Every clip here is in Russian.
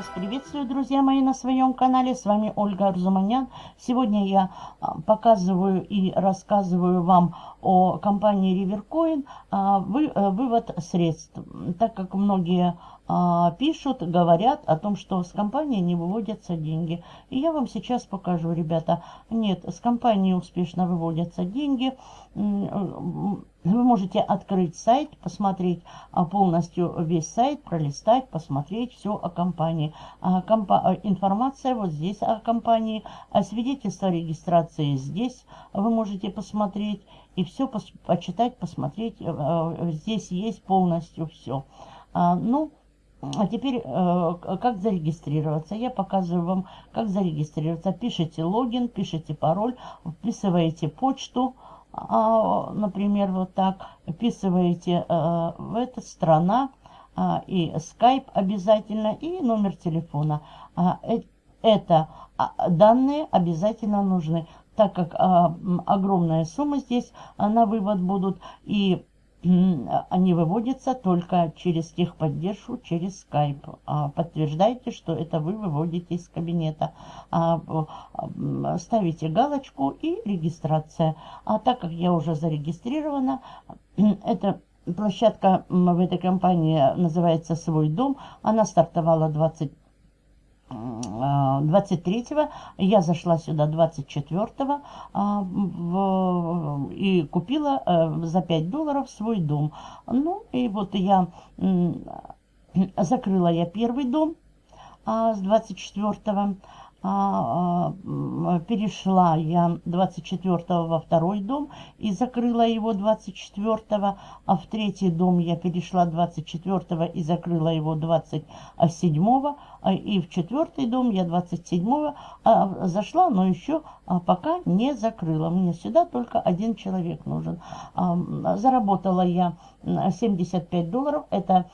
вас приветствую, друзья мои, на своем канале. С вами Ольга Арзуманян. Сегодня я а, показываю и рассказываю вам о компании Rivercoin а, э, вывод средств. Так как многие а, пишут, говорят о том, что с компании не выводятся деньги. И я вам сейчас покажу, ребята. Нет, с компании успешно выводятся деньги. Вы можете открыть сайт, посмотреть а, полностью весь сайт, пролистать, посмотреть все о компании. А, компа информация вот здесь о компании, а свидетельство о регистрации здесь вы можете посмотреть. И все почитать, посмотреть. Э, здесь есть полностью все. Ну, а теперь, э, как зарегистрироваться? Я показываю вам, как зарегистрироваться. Пишите логин, пишите пароль, вписываете почту, а, например, вот так. Вписываете э, в эту страна а, и скайп обязательно, и номер телефона. Э, это данные обязательно нужны, так как огромная сумма здесь на вывод будут. И они выводятся только через техподдержку, через Skype. А, подтверждайте, что это вы выводите из кабинета. А, ставите галочку и регистрация. А так как я уже зарегистрирована, это площадка в этой компании называется «Свой дом». Она стартовала 20 23-го, я зашла сюда 24-го а, и купила а, за 5 долларов свой дом. Ну, и вот я закрыла я первый дом а, с 24-го. А, а, перешла я 24 во второй дом и закрыла его 24, а в третий дом я перешла 24 и закрыла его 27, а, и в четвертый дом я 27 а, зашла, но еще а, пока не закрыла. Мне сюда только один человек нужен. А, заработала я 75 долларов, это а,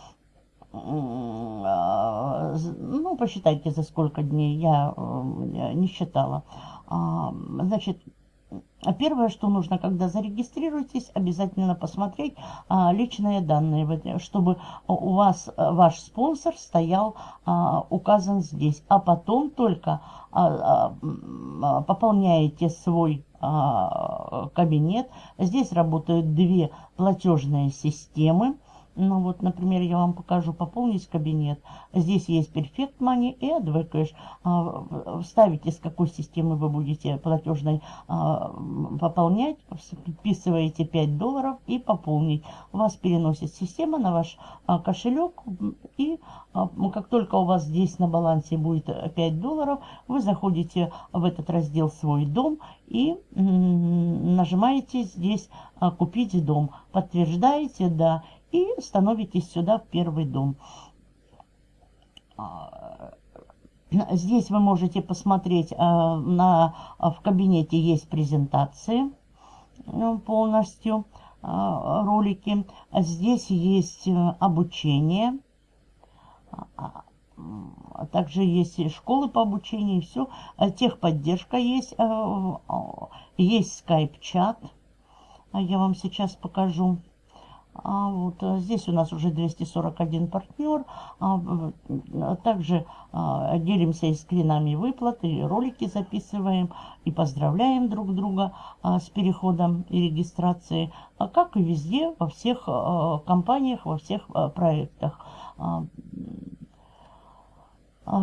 ну, посчитайте, за сколько дней, я э, не считала. А, значит, Первое, что нужно, когда зарегистрируетесь, обязательно посмотреть а, личные данные, чтобы у вас э, ваш спонсор стоял а, указан здесь. А потом только а, а, пополняете свой а, кабинет. Здесь работают две платежные системы. Ну вот, например, я вам покажу пополнить кабинет. Здесь есть Perfect Money и AdVcash. А, вставите, с какой системы вы будете платежной а, пополнять. Вписываете 5 долларов и пополнить. Вас переносит система на ваш а, кошелек. И как только у вас здесь на балансе будет 5 долларов, вы заходите в этот раздел «Свой дом» и нажимаете здесь «Купить дом». Подтверждаете «Да» и становитесь сюда в первый дом. А, здесь вы можете посмотреть, а, на, в кабинете есть презентации ну, полностью, а, ролики. Здесь есть э, обучение, также есть школы по обучению, все. Техподдержка есть, есть скайп-чат. Я вам сейчас покажу. А вот э, здесь у нас уже 241 партнер. А, также а, делимся и скринами выплат, и ролики записываем, и поздравляем друг друга а, с переходом и регистрацией, а как и везде, во всех а, компаниях, во всех а, проектах. А,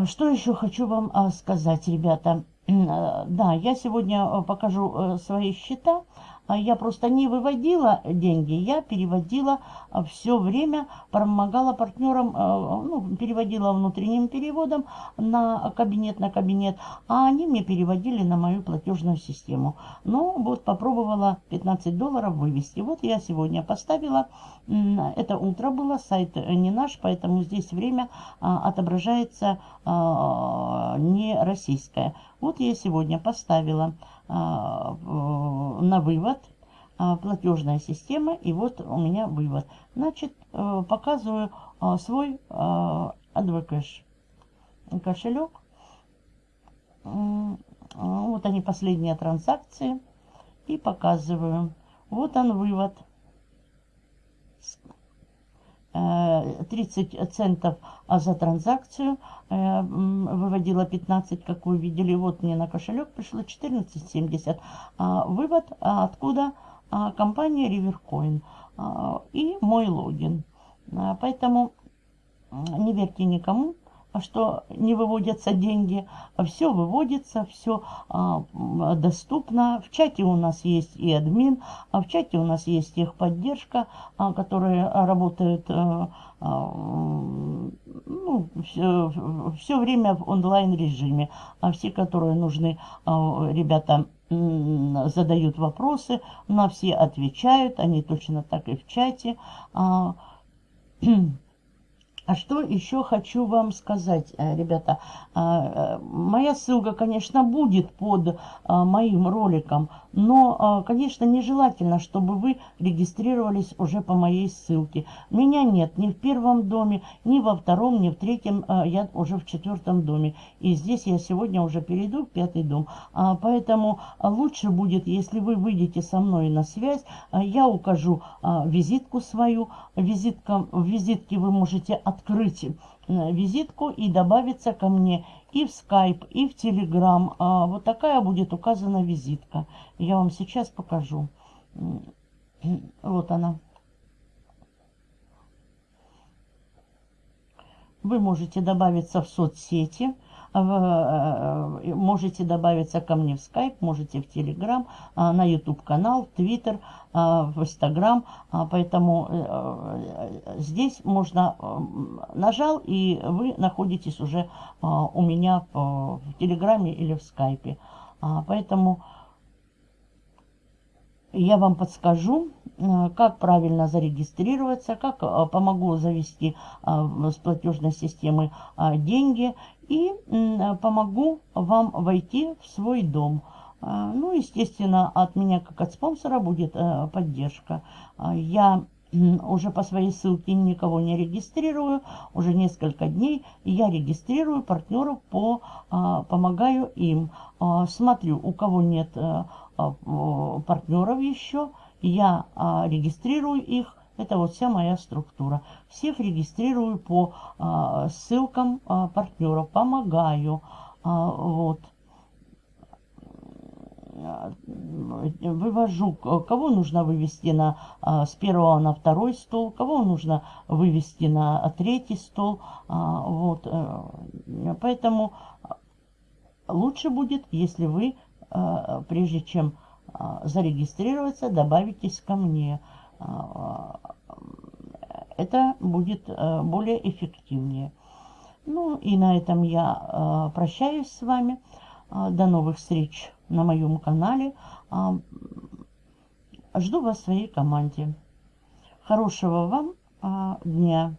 что еще хочу вам а, сказать, ребята? Да, я сегодня э, покажу э, свои счета. А я просто не выводила деньги, я переводила а, все время, помогала партнерам, а, ну, переводила внутренним переводом на кабинет, на кабинет, а они мне переводили на мою платежную систему. Ну, вот попробовала 15 долларов вывести. Вот я сегодня поставила, это утро было, сайт не наш, поэтому здесь время отображается не российское. Вот я сегодня поставила а, на вывод а, платежная система. И вот у меня вывод. Значит, э, показываю а, свой AdvoCash кошелек. Вот они последние транзакции. И показываю. Вот он вывод. 30 центов за транзакцию, выводила 15, как вы видели, вот мне на кошелек пришло 14,70. Вывод откуда? Компания Rivercoin и мой логин. Поэтому не верьте никому, а что не выводятся деньги. Все выводится, все а, доступно. В чате у нас есть и админ, а в чате у нас есть техподдержка, а, которые работают а, а, ну, все, все время в онлайн режиме. А все, которые нужны, а, ребята задают вопросы, на все отвечают, они точно так и в чате. А, А что еще хочу вам сказать, э, ребята. А, э, моя ссылка, конечно, будет под а, моим роликом, но, конечно, нежелательно, чтобы вы регистрировались уже по моей ссылке. Меня нет ни в первом доме, ни во втором, ни в третьем, я уже в четвертом доме. И здесь я сегодня уже перейду в пятый дом. Поэтому лучше будет, если вы выйдете со мной на связь, я укажу визитку свою. Визитка, в визитке вы можете открыть э, визитку и добавиться ко мне и в Skype, и в Telegram. А, вот такая будет указана визитка. Я вам сейчас покажу. Вот она. Вы можете добавиться в соцсети. Э, э, можете добавиться ко мне в Skype, можете в Telegram, на YouTube канал, в Twitter, в Instagram. Поэтому э, здесь можно нажал и вы находитесь уже у меня в Телеграме или в Скайпе. Поэтому я вам подскажу, как правильно зарегистрироваться, как помогу завести с платежной системы деньги и помогу вам войти в свой дом. Ну, естественно, от меня, как от спонсора, будет э, поддержка. Я уже по своей ссылке никого не регистрирую, уже несколько дней я регистрирую партнеров, по, помогаю им. Смотрю, у кого нет э, партнеров еще, я регистрирую их, это вот вся моя структура. Всех регистрирую по а, ссылкам а, партнеров, помогаю. А, вот. Вывожу, кого нужно вывести на, а, с первого на второй стол, кого нужно вывести на третий стол. А, вот. Э, поэтому лучше будет, если вы, а, прежде чем зарегистрироваться, добавитесь ко мне. А, это будет э, более эффективнее. Ну и на этом я прощаюсь с вами. А, до новых встреч на моем канале. А, жду вас в своей команде. Хорошего вам дня.